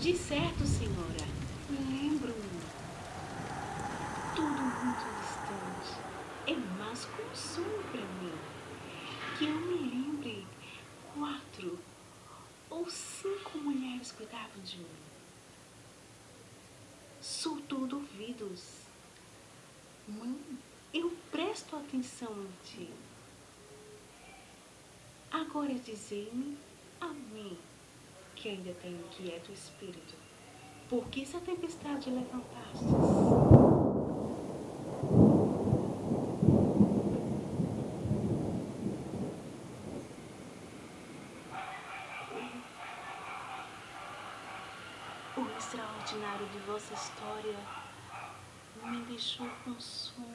De certo, senhora, lembro-me. Tudo muito distante. É mais consumo para mim que eu me lembre quatro ou cinco mulheres cuidavam de mim. Sou todo ouvidos. Mãe, eu presto atenção em ti. Agora dizei-me a mim, que ainda tenho quieto espírito, por que essa tempestade levantastes? O extraordinário de vossa história me deixou com sono